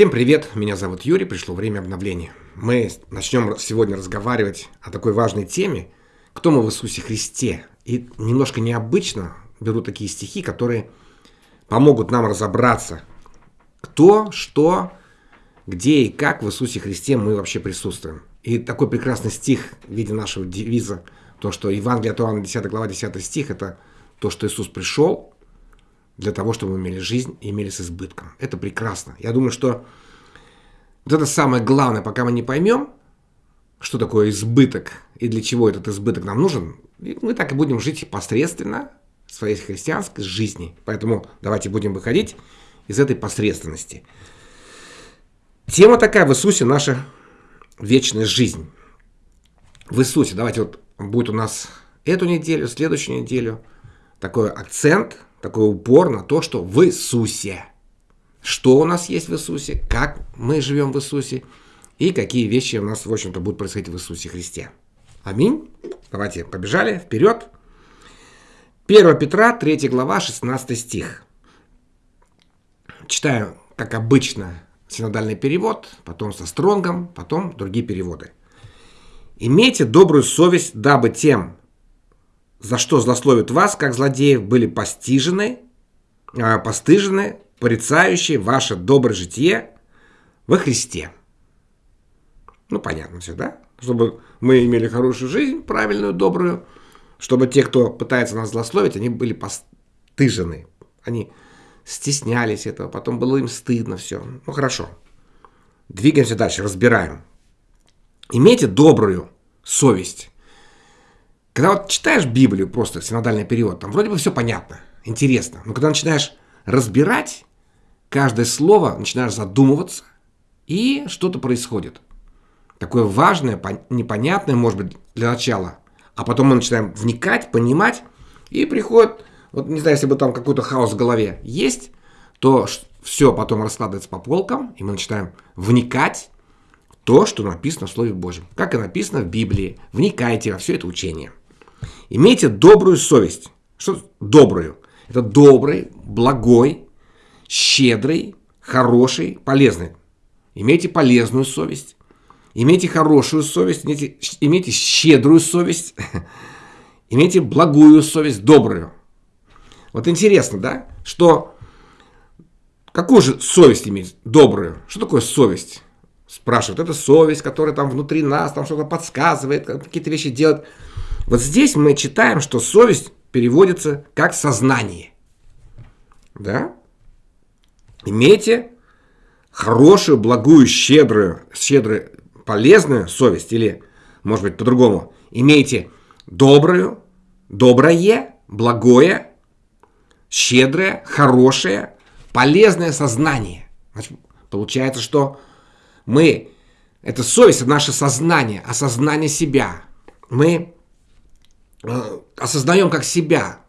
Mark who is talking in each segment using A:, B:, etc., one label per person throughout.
A: Всем привет, меня зовут Юрий, пришло время обновления. Мы начнем сегодня разговаривать о такой важной теме, кто мы в Иисусе Христе. И немножко необычно беру такие стихи, которые помогут нам разобраться, кто, что, где и как в Иисусе Христе мы вообще присутствуем. И такой прекрасный стих в виде нашего девиза, то, что Евангелие от Иоанна 10 глава 10 стих, это то, что Иисус пришел, для того, чтобы имели жизнь и имели с избытком. Это прекрасно. Я думаю, что вот это самое главное, пока мы не поймем, что такое избыток и для чего этот избыток нам нужен, мы так и будем жить посредственно своей христианской жизни. Поэтому давайте будем выходить из этой посредственности. Тема такая в Иисусе наша вечная жизнь. В Иисусе, давайте вот будет у нас эту неделю, следующую неделю такой акцент – такой упор на то, что в Иисусе. Что у нас есть в Иисусе, как мы живем в Иисусе и какие вещи у нас, в общем-то, будут происходить в Иисусе Христе. Аминь. Давайте побежали вперед. 1 Петра, 3 глава, 16 стих. Читаю, как обычно, синодальный перевод, потом со стронгом, потом другие переводы. «Имейте добрую совесть, дабы тем, за что злословят вас, как злодеев, были постижены, э, постыжены, порицающие ваше доброе житие во Христе. Ну, понятно все, да? Чтобы мы имели хорошую жизнь, правильную, добрую, чтобы те, кто пытается нас злословить, они были постыжены. Они стеснялись этого, потом было им стыдно все. Ну, хорошо. Двигаемся дальше, разбираем. Имейте добрую совесть когда вот читаешь Библию, просто синодальный перевод, там вроде бы все понятно, интересно. Но когда начинаешь разбирать каждое слово, начинаешь задумываться, и что-то происходит. Такое важное, непонятное, может быть, для начала. А потом мы начинаем вникать, понимать, и приходит, вот не знаю, если бы там какой-то хаос в голове есть, то все потом раскладывается по полкам, и мы начинаем вникать в то, что написано в Слове Божьем. Как и написано в Библии. Вникайте во все это учение. Имейте добрую совесть. Что добрую? Это добрый, благой, щедрый, хороший, полезный. Имейте полезную совесть. Имейте хорошую совесть, имейте, имейте щедрую совесть, имейте благую совесть, добрую. Вот интересно, да, что какую же совесть иметь добрую? Что такое совесть? Спрашивают. Это совесть, которая там внутри нас, там что-то подсказывает, какие-то вещи делает. Вот здесь мы читаем, что совесть переводится как сознание. Да? Имейте хорошую, благую, щедрую, щедрую, полезную совесть, или, может быть, по-другому, имейте добрую, доброе, благое, щедрое, хорошее, полезное сознание. Значит, получается, что мы, это совесть, это наше сознание, осознание себя. Мы осознаем как себя,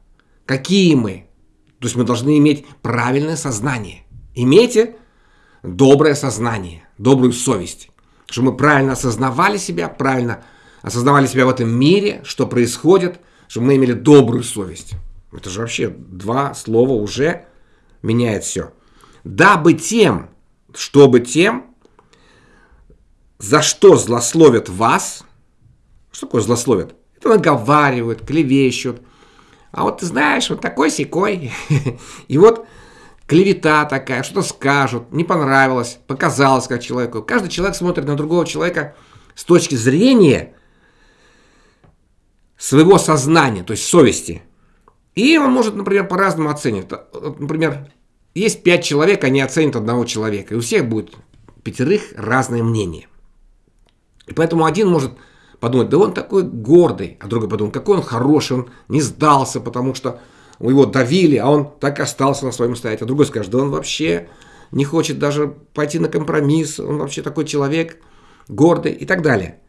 A: какие мы. То есть мы должны иметь правильное сознание. Имейте доброе сознание, добрую совесть. Чтобы мы правильно осознавали себя, правильно осознавали себя в этом мире, что происходит, чтобы мы имели добрую совесть. Это же вообще два слова уже меняет все. Дабы тем, чтобы тем, за что злословят вас, что такое злословят? Наговаривают, клевещут. А вот ты знаешь, вот такой секой. И вот клевета такая, что-то скажут, не понравилось, показалось как человеку. Каждый человек смотрит на другого человека с точки зрения своего сознания, то есть совести. И он может, например, по-разному оценить. Например, есть пять человек, они оценят одного человека. И у всех будет пятерых разное мнение. И поэтому один может подумать, да он такой гордый, а другой подумал, какой он хороший, он не сдался, потому что его давили, а он так остался на своем стоять. А другой скажет, да он вообще не хочет даже пойти на компромисс, он вообще такой человек гордый и так далее.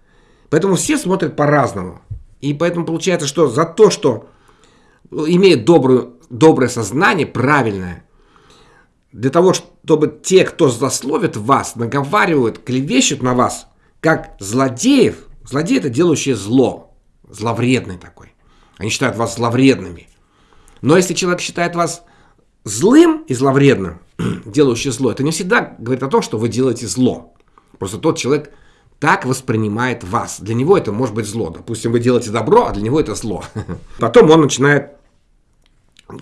A: Поэтому все смотрят по-разному. И поэтому получается, что за то, что имеет добрую, доброе сознание, правильное, для того, чтобы те, кто злословит вас, наговаривают, клевещут на вас, как злодеев, Злодей – это делающий зло, зловредный такой. Они считают вас зловредными. Но если человек считает вас злым и зловредным, делающий зло, это не всегда говорит о том, что вы делаете зло. Просто тот человек так воспринимает вас. Для него это может быть зло. Допустим, вы делаете добро, а для него это зло. Потом он начинает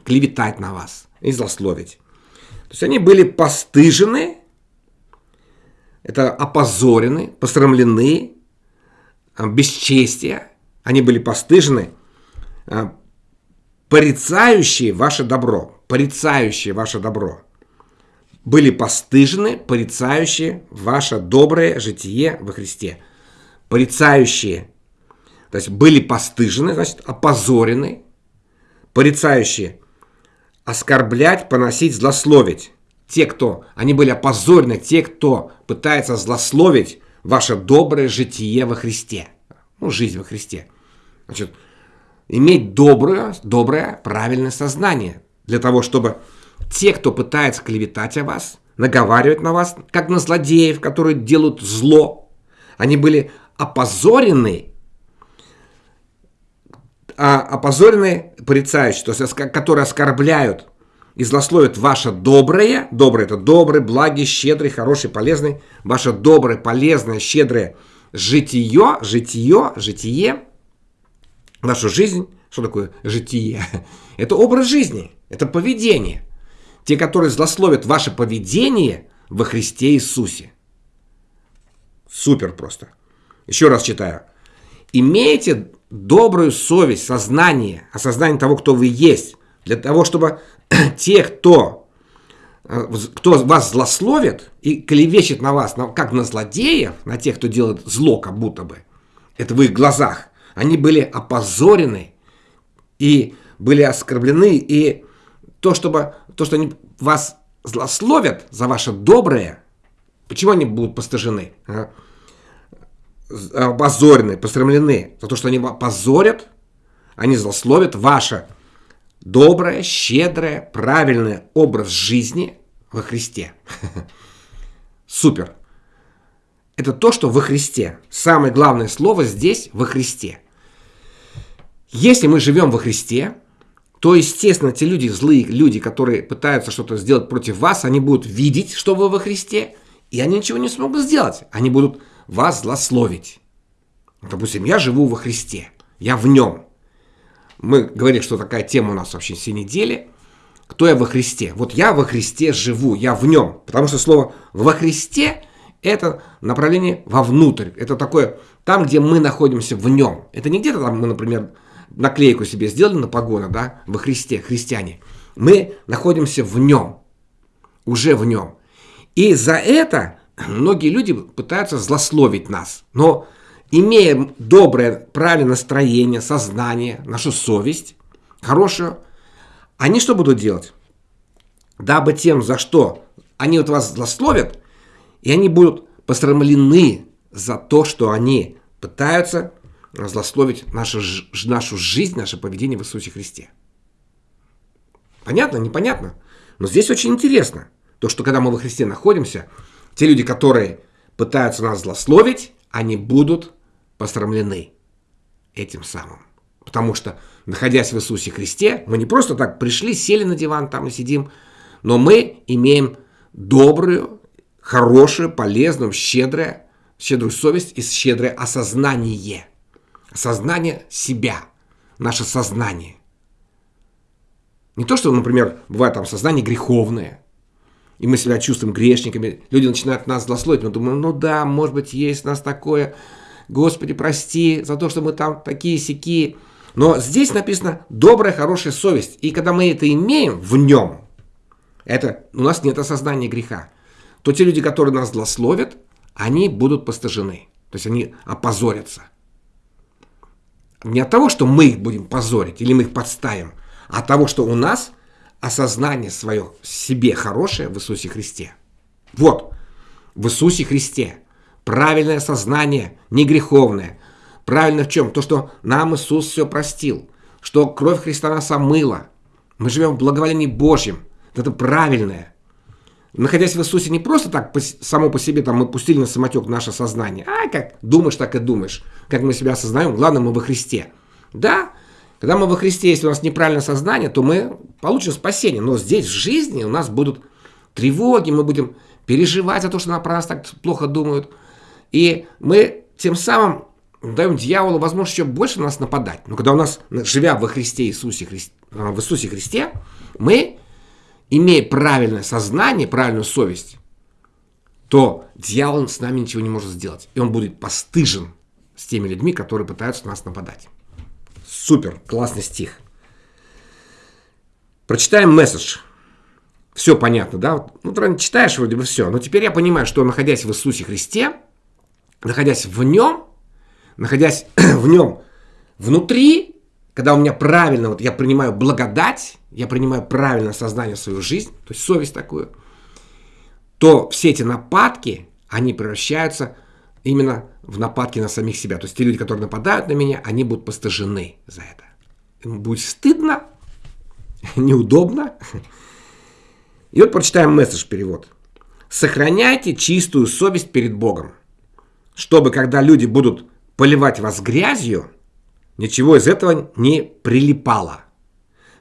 A: клеветать на вас и злословить. То есть они были постыжены, это опозорены, посрамлены, бесчестия. Они были постыжены, а, порицающие ваше добро, порицающие ваше добро. Были постыжены, порицающие ваше доброе житие во Христе. Порицающие, то есть были постыжены, значит, опозорены, порицающие, оскорблять, поносить, злословить. Те, кто, они были опозорены, те, кто пытается злословить ваше доброе житие во Христе. Ну, жизнь во Христе. Значит, иметь доброе, доброе, правильное сознание для того, чтобы те, кто пытается клеветать о вас, наговаривать на вас, как на злодеев, которые делают зло, они были опозорены, а опозорены порицающие, то есть которые оскорбляют и злословят ваше доброе, доброе это добрый, благий, щедрый, хороший, полезный, ваше доброе, полезное, щедрое житие, житие, житие, нашу жизнь, что такое житие? Это образ жизни, это поведение. Те, которые злословят ваше поведение во Христе Иисусе. Супер просто. Еще раз читаю. Имейте добрую совесть, сознание, осознание того, кто вы есть, для того, чтобы те, кто, э, кто вас злословит и клевещет на вас, как на злодеев, на тех, кто делает зло, как будто бы, это в их глазах, они были опозорены и были оскорблены, и то, чтобы, то, что они вас злословят за ваше доброе, почему они будут постажены? А? Опозорены, посрамлены за то, что они позорят, они злословят ваше доброе, щедрое, правильный образ жизни во Христе. Супер. Это то, что во Христе. Самое главное слово здесь во Христе. Если мы живем во Христе, то, естественно, те люди, злые люди, которые пытаются что-то сделать против вас, они будут видеть, что вы во Христе, и они ничего не смогут сделать. Они будут вас злословить. Допустим, я живу во Христе, я в нем. Мы говорили, что такая тема у нас вообще все недели. Кто я во Христе? Вот я во Христе живу, я в нем. Потому что слово «во Христе» – это направление вовнутрь. Это такое, там, где мы находимся в нем. Это не где-то там мы, например, наклейку себе сделали на погоны, да, во Христе, христиане. Мы находимся в нем, уже в нем. И за это многие люди пытаются злословить нас. Но имея доброе, правильное настроение, сознание, нашу совесть, хорошую, они что будут делать? Дабы тем, за что они вот вас злословят, и они будут посрамлены за то, что они пытаются злословить нашу, нашу жизнь, наше поведение в Иисусе Христе. Понятно? Непонятно? Но здесь очень интересно. То, что когда мы во Христе находимся, те люди, которые пытаются нас злословить, они будут посрамлены этим самым. Потому что, находясь в Иисусе Христе, мы не просто так пришли, сели на диван там и сидим, но мы имеем добрую, хорошую, полезную, щедрую, щедрую совесть и щедрое осознание. Осознание себя, наше сознание. Не то, что, например, бывает там сознание греховное, и мы себя чувствуем грешниками, люди начинают нас злословить, мы думаем, ну да, может быть, есть у нас такое, Господи, прости за то, что мы там такие сики. Но здесь написано добрая, хорошая совесть. И когда мы это имеем в нем, это у нас нет осознания греха, то те люди, которые нас злословят, они будут постажены. То есть они опозорятся. Не от того, что мы их будем позорить или мы их подставим, а от того, что у нас осознание свое себе хорошее в Иисусе Христе. Вот, в Иисусе Христе правильное сознание, не греховное. Правильно в чем? То, что нам Иисус все простил, что кровь Христа нас омыла. Мы живем в благоволении Божьем. Это правильное. Находясь в Иисусе не просто так само по себе там мы пустили на самотек наше сознание. А как думаешь, так и думаешь. Как мы себя осознаем, главное мы во Христе. Да, когда мы во Христе, если у нас неправильное сознание, то мы получим спасение. Но здесь в жизни у нас будут тревоги, мы будем переживать за то, что про нас так плохо думают. И мы тем самым даем дьяволу возможность еще больше на нас нападать. Но когда у нас, живя во Христе Иисусе, Христе, в Иисусе Христе, мы, имея правильное сознание, правильную совесть, то дьявол с нами ничего не может сделать. И он будет постыжен с теми людьми, которые пытаются нас нападать. Супер, классный стих. Прочитаем месседж. Все понятно, да? Ну, ты читаешь вроде бы все. Но теперь я понимаю, что находясь в Иисусе Христе, находясь в Нем, находясь в Нем внутри, когда у меня правильно, вот я принимаю благодать, я принимаю правильное сознание в свою жизнь, то есть совесть такую, то все эти нападки, они превращаются именно в нападки на самих себя. То есть те люди, которые нападают на меня, они будут постыжены за это. Им будет стыдно, неудобно. И вот прочитаем месседж перевод. Сохраняйте чистую совесть перед Богом, чтобы когда люди будут поливать вас грязью, ничего из этого не прилипало.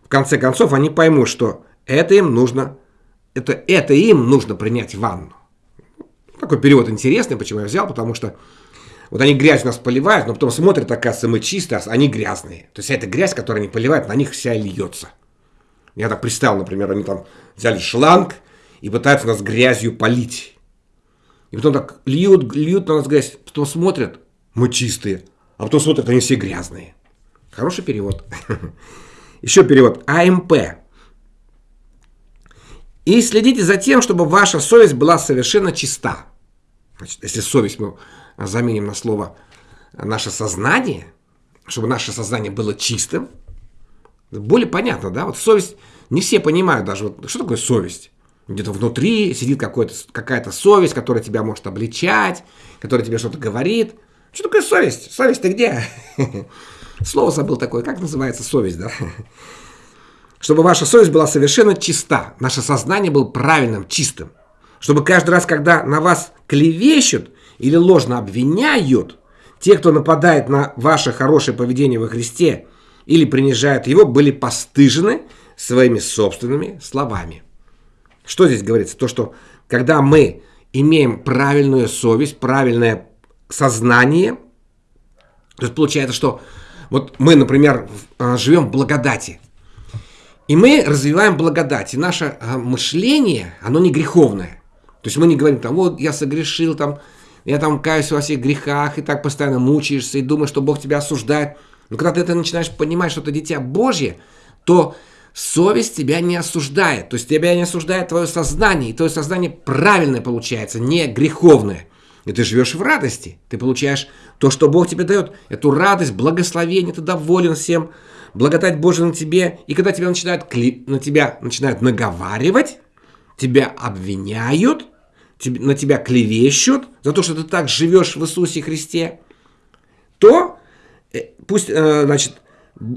A: В конце концов, они поймут, что это им нужно, это, это им нужно принять ванну. Такой перевод интересный, почему я взял, потому что вот они грязь нас поливают, но потом смотрят, оказывается, мы чистые, а они грязные. То есть эта грязь, которую они поливают, на них вся льется. Я так представил, например, они там взяли шланг и пытаются нас грязью полить. И потом так льют, льют на нас грязь, потом смотрят, мы чистые, а потом смотрят, они все грязные. Хороший перевод. Еще перевод. АМП. И следите за тем, чтобы ваша совесть была совершенно чиста. Значит, если совесть мы заменим на слово наше сознание, чтобы наше сознание было чистым, более понятно, да? Вот совесть, не все понимают даже, вот, что такое совесть. Где-то внутри сидит какая-то совесть, которая тебя может обличать, которая тебе что-то говорит. Что такое совесть? Совесть ты где? Слово забыл такое, как называется совесть, да? Чтобы ваша совесть была совершенно чиста, наше сознание было правильным, чистым. Чтобы каждый раз, когда на вас клевещут или ложно обвиняют, те, кто нападает на ваше хорошее поведение во Христе или принижают его, были постыжены своими собственными словами. Что здесь говорится? То, что когда мы имеем правильную совесть, правильное сознание, то есть получается, что вот мы, например, а, живем в благодати, и мы развиваем благодать, и наше а, мышление, оно не греховное. То есть мы не говорим там, вот я согрешил, там, я там каюсь во всех грехах, и так постоянно мучаешься, и думаешь, что Бог тебя осуждает. Но когда ты это начинаешь понимать, что ты дитя Божье, то совесть тебя не осуждает. То есть тебя не осуждает твое сознание, и твое сознание правильное получается, не греховное. И ты живешь в радости. Ты получаешь то, что Бог тебе дает. Эту радость, благословение, ты доволен всем. Благодать Божия на тебе. И когда тебя начинают, на тебя начинают наговаривать, тебя обвиняют, на тебя клевещут за то, что ты так живешь в Иисусе Христе, то э, пусть, э, значит,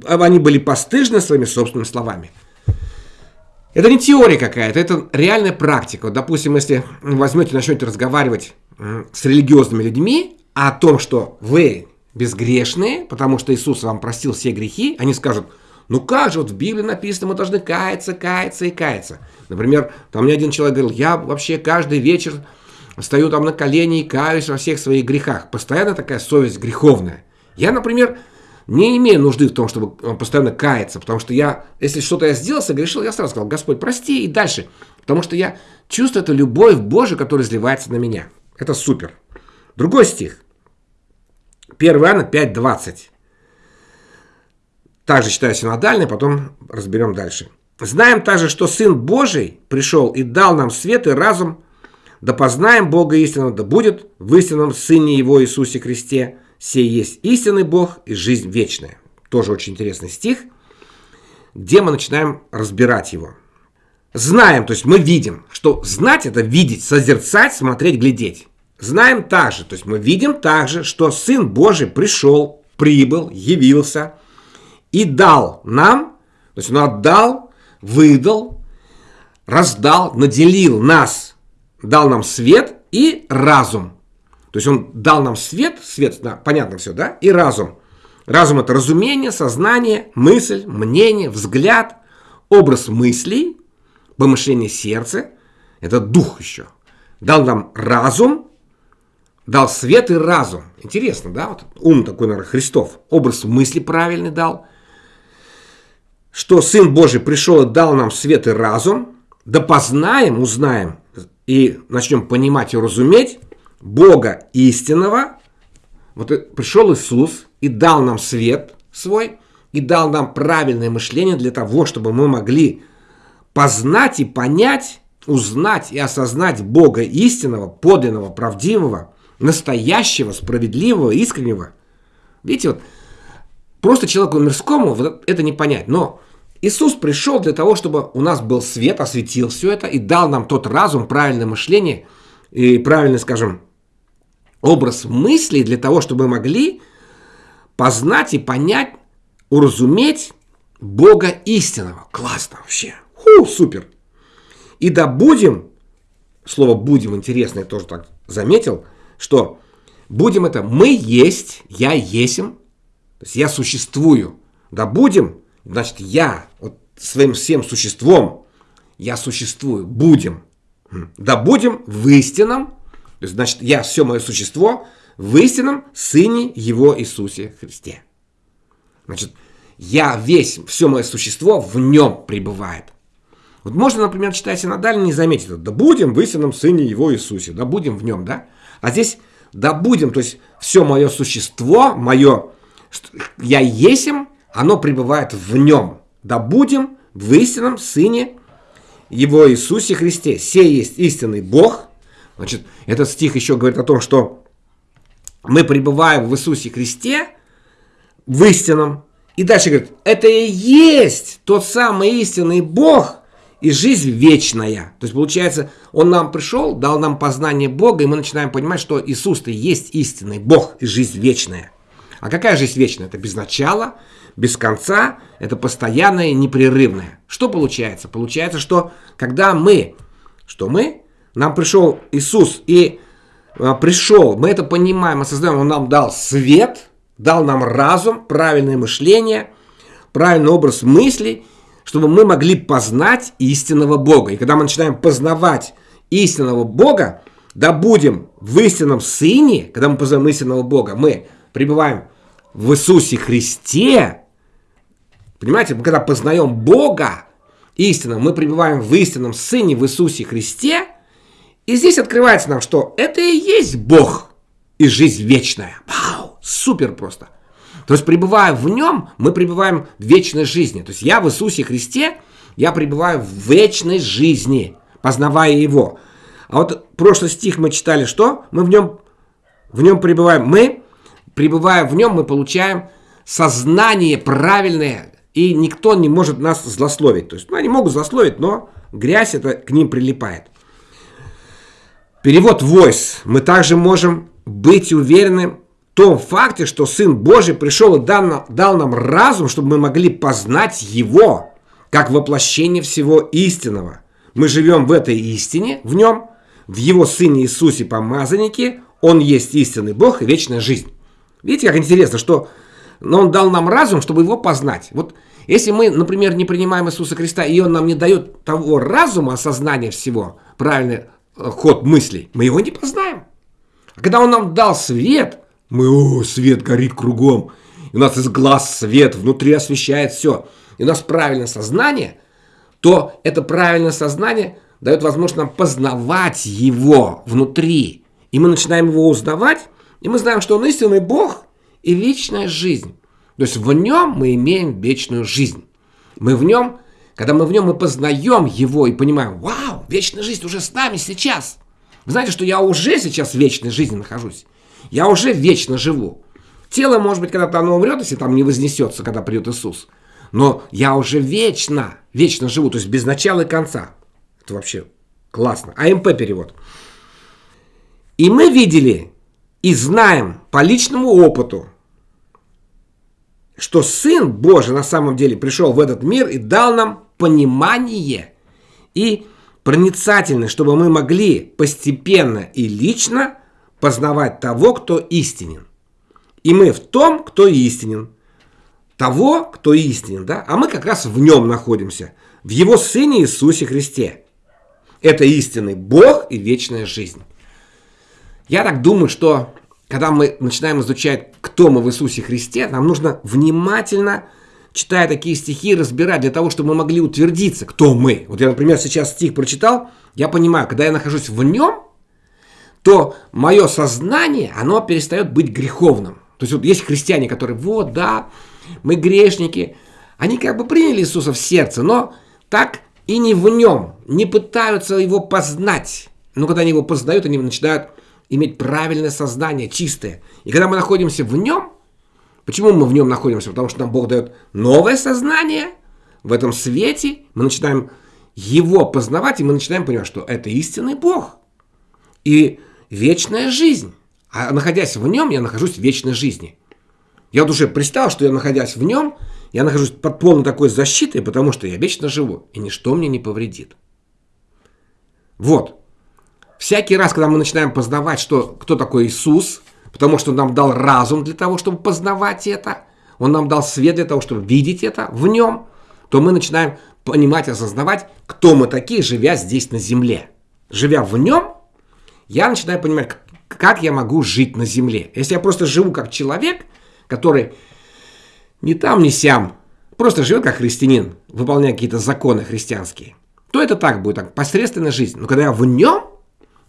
A: они были постыжны своими собственными словами. Это не теория какая-то, это реальная практика. Вот, допустим, если возьмете, начнете разговаривать с религиозными людьми о том, что вы безгрешные, потому что Иисус вам простил все грехи, они скажут, ну как же, вот в Библии написано, мы должны каяться, каяться и каяться. Например, там мне один человек говорил, я вообще каждый вечер стою там на колени и каюсь во всех своих грехах. Постоянно такая совесть греховная. Я, например, не имею нужды в том, чтобы постоянно каяться, потому что я, если что-то я сделал, согрешил, я сразу сказал, Господь, прости, и дальше. Потому что я чувствую эту любовь Божию, которая изливается на меня. Это супер. Другой стих. 1 Иоанна 5.20. Также читаю синодальный, потом разберем дальше. Знаем также, что Сын Божий пришел и дал нам свет и разум, да познаем Бога истинного, да будет в истинном Сыне Его Иисусе Христе, сей есть истинный Бог и жизнь вечная. Тоже очень интересный стих, где мы начинаем разбирать его. Знаем, то есть мы видим, что знать это видеть, созерцать, смотреть, глядеть. Знаем также, то есть мы видим также, что Сын Божий пришел, прибыл, явился и дал нам, то есть Он отдал, выдал, раздал, наделил нас, дал нам свет и разум. То есть Он дал нам свет, свет, да, понятно все, да, и разум. Разум – это разумение, сознание, мысль, мнение, взгляд, образ мыслей – помышление сердца Это дух еще. Дал нам разум, дал свет и разум. Интересно, да? Вот ум такой, наверное, Христов. Образ мысли правильный дал. Что Сын Божий пришел и дал нам свет и разум. Да познаем, узнаем и начнем понимать и разуметь Бога истинного. Вот пришел Иисус и дал нам свет свой, и дал нам правильное мышление для того, чтобы мы могли познать и понять, узнать и осознать Бога истинного, подлинного, правдивого, настоящего, справедливого, искреннего. Видите, вот просто человеку мирскому вот это не понять. Но Иисус пришел для того, чтобы у нас был свет, осветил все это и дал нам тот разум, правильное мышление и правильный, скажем, образ мыслей для того, чтобы мы могли познать и понять, уразуметь Бога истинного. Классно вообще. Ху, супер. И да будем, слово будем интересно, я тоже так заметил, что будем это мы есть, я есим, то есть я существую. Да будем, значит я вот своим всем существом, я существую, будем. Да будем в истинном, есть, значит, я все мое существо в истинном Сыне Его Иисусе Христе. Значит, я весь, все мое существо в нем пребывает. Вот можно, например, читая синодально, не заметить. Да будем в истинном Сыне Его Иисусе, да будем в нем, да? А здесь да будем, то есть все мое существо, мое я есим, оно пребывает в нем. Да будем в истинном Сыне Его Иисусе Христе. Сей есть истинный Бог. Значит, этот стих еще говорит о том, что мы пребываем в Иисусе Христе, в истинном. И дальше говорит, это и есть тот самый истинный Бог, и жизнь вечная. То есть, получается, Он нам пришел, дал нам познание Бога, и мы начинаем понимать, что Иисус-то есть истинный Бог и жизнь вечная. А какая жизнь вечная? Это без начала, без конца, это постоянное непрерывное. Что получается? Получается, что когда мы, что мы, нам пришел Иисус и а, пришел, мы это понимаем, осознаем, Он нам дал свет, дал нам разум, правильное мышление, правильный образ мыслей, чтобы мы могли познать истинного Бога. И когда мы начинаем познавать истинного Бога, да будем в истинном Сыне, когда мы познаем истинного Бога, мы пребываем в Иисусе Христе. Понимаете, мы когда познаем Бога истинно, мы пребываем в истинном Сыне, в Иисусе Христе. И здесь открывается нам, что это и есть Бог и жизнь вечная. Вау, супер просто. То есть, пребывая в нем, мы пребываем в вечной жизни. То есть, я в Иисусе Христе, я пребываю в вечной жизни, познавая Его. А вот прошлый стих мы читали, что? Мы в нем, в нем пребываем. Мы, пребывая в нем, мы получаем сознание правильное, и никто не может нас злословить. То есть, ну, они могут злословить, но грязь это к ним прилипает. Перевод voice. Мы также можем быть уверены том факте, что Сын Божий пришел и дал, нам разум, чтобы мы могли познать Его, как воплощение всего истинного. Мы живем в этой истине, в Нем, в Его Сыне Иисусе Помазаннике, Он есть истинный Бог и вечная жизнь. Видите, как интересно, что но Он дал нам разум, чтобы Его познать. Вот если мы, например, не принимаем Иисуса Христа, и Он нам не дает того разума, осознания всего, правильный э, ход мыслей, мы его не познаем. А когда Он нам дал свет – мы, о, свет горит кругом. И у нас из глаз свет, внутри освещает все. И у нас правильное сознание, то это правильное сознание дает возможность нам познавать его внутри. И мы начинаем его узнавать, и мы знаем, что он истинный Бог и вечная жизнь. То есть в нем мы имеем вечную жизнь. Мы в нем, когда мы в нем, мы познаем его и понимаем, вау, вечная жизнь уже с нами сейчас. Вы знаете, что я уже сейчас в вечной жизни нахожусь. Я уже вечно живу. Тело, может быть, когда-то оно умрет, если там не вознесется, когда придет Иисус. Но я уже вечно, вечно живу, то есть без начала и конца. Это вообще классно. АМП перевод. И мы видели и знаем по личному опыту, что Сын Божий на самом деле пришел в этот мир и дал нам понимание и проницательность, чтобы мы могли постепенно и лично познавать того, кто истинен. И мы в том, кто истинен. Того, кто истинен, да? А мы как раз в нем находимся, в его Сыне Иисусе Христе. Это истинный Бог и вечная жизнь. Я так думаю, что когда мы начинаем изучать, кто мы в Иисусе Христе, нам нужно внимательно, читая такие стихи, разбирать для того, чтобы мы могли утвердиться, кто мы. Вот я, например, сейчас стих прочитал, я понимаю, когда я нахожусь в нем, то мое сознание, оно перестает быть греховным. То есть вот есть христиане, которые, вот, да, мы грешники, они как бы приняли Иисуса в сердце, но так и не в нем, не пытаются его познать. Но когда они его познают, они начинают иметь правильное сознание, чистое. И когда мы находимся в нем, почему мы в нем находимся? Потому что нам Бог дает новое сознание в этом свете, мы начинаем его познавать, и мы начинаем понимать, что это истинный Бог и вечная жизнь. А находясь в нем, я нахожусь в вечной жизни. Я вот уже представил, что я, находясь в нем, я нахожусь под полной такой защитой, потому что я вечно живу, и ничто мне не повредит. Вот. Всякий раз, когда мы начинаем познавать, что, кто такой Иисус, потому что Он нам дал разум для того, чтобы познавать это, Он нам дал свет для того, чтобы видеть это в Нем, то мы начинаем понимать, осознавать, кто мы такие, живя здесь на земле. Живя в Нем, я начинаю понимать, как я могу жить на земле. Если я просто живу как человек, который ни там, ни сям, просто живет как христианин, выполняя какие-то законы христианские, то это так будет, так, посредственная жизнь. Но когда я в нем,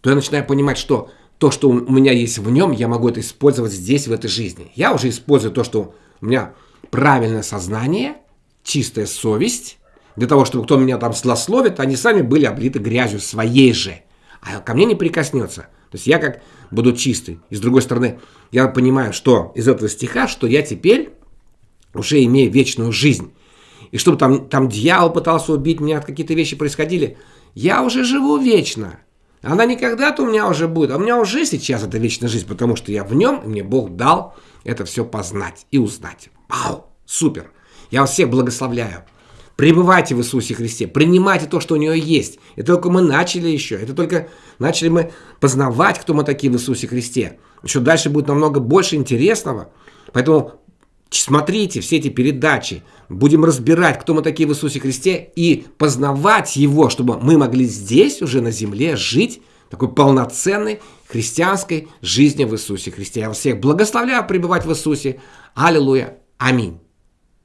A: то я начинаю понимать, что то, что у меня есть в нем, я могу это использовать здесь, в этой жизни. Я уже использую то, что у меня правильное сознание, чистая совесть, для того, чтобы кто меня там злословит, они сами были облиты грязью своей же, а ко мне не прикоснется. То есть я как буду чистый. И с другой стороны, я понимаю, что из этого стиха, что я теперь уже имею вечную жизнь. И чтобы там, там дьявол пытался убить меня, какие-то вещи происходили, я уже живу вечно. Она не когда-то у меня уже будет, а у меня уже сейчас эта вечная жизнь, потому что я в нем, и мне Бог дал это все познать и узнать. Вау, супер. Я вас всех благословляю. Пребывайте в Иисусе Христе, принимайте то, что у него есть. Это только мы начали еще, это только начали мы познавать, кто мы такие в Иисусе Христе. Еще дальше будет намного больше интересного. Поэтому смотрите все эти передачи, будем разбирать, кто мы такие в Иисусе Христе, и познавать Его, чтобы мы могли здесь, уже на земле, жить такой полноценной христианской жизнью в Иисусе Христе. Я вас всех благословляю пребывать в Иисусе. Аллилуйя. Аминь.